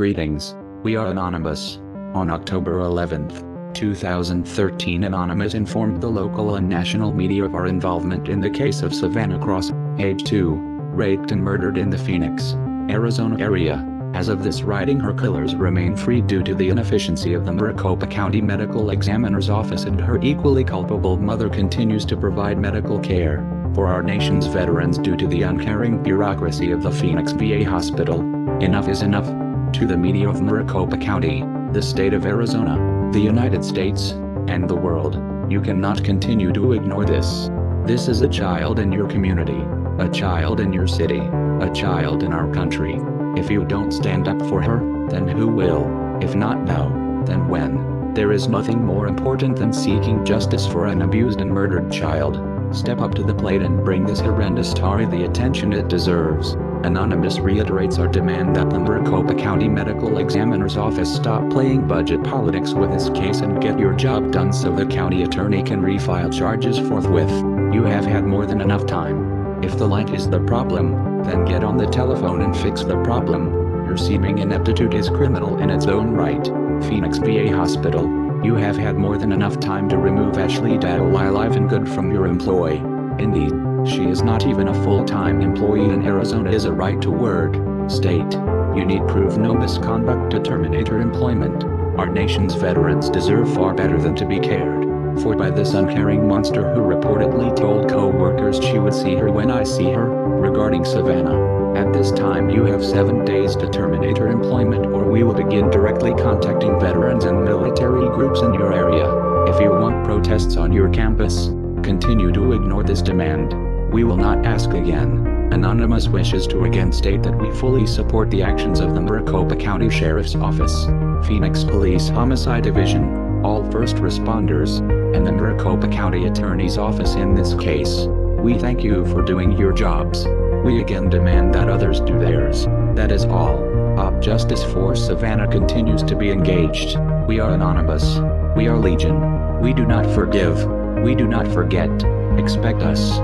Greetings, we are Anonymous. On October 11th, 2013 Anonymous informed the local and national media of our involvement in the case of Savannah Cross, age 2, raped and murdered in the Phoenix, Arizona area. As of this writing her killers remain free due to the inefficiency of the Maricopa County Medical Examiner's Office and her equally culpable mother continues to provide medical care for our nation's veterans due to the uncaring bureaucracy of the Phoenix VA Hospital. Enough is enough. To the media of Maricopa County, the state of Arizona, the United States, and the world, you cannot continue to ignore this. This is a child in your community, a child in your city, a child in our country. If you don't stand up for her, then who will? If not now, then when? There is nothing more important than seeking justice for an abused and murdered child. Step up to the plate and bring this horrendous story the attention it deserves. Anonymous reiterates our demand that the Maricopa County Medical Examiner's Office stop playing budget politics with this case and get your job done so the county attorney can refile charges forthwith. You have had more than enough time. If the light is the problem, then get on the telephone and fix the problem. Your seeming ineptitude is criminal in its own right. Phoenix VA Hospital, you have had more than enough time to remove Ashley Dadley alive and good from your employ. Indeed, she is not even a full-time employee and Arizona is a right-to-work state. You need prove no misconduct to terminate her employment. Our nation's veterans deserve far better than to be cared for by this uncaring monster who reportedly told co-workers she would see her when I see her, regarding Savannah. At this time you have seven days to terminate her employment or we will begin directly contacting veterans and military groups in your area. If you want protests on your campus, continue to ignore this demand. We will not ask again. Anonymous wishes to again state that we fully support the actions of the Maricopa County Sheriff's Office, Phoenix Police Homicide Division, all first responders, and the Maricopa County Attorney's Office in this case. We thank you for doing your jobs. We again demand that others do theirs. That is all. Op Justice for Savannah continues to be engaged. We are anonymous. We are legion. We do not forgive. We do not forget. Expect us.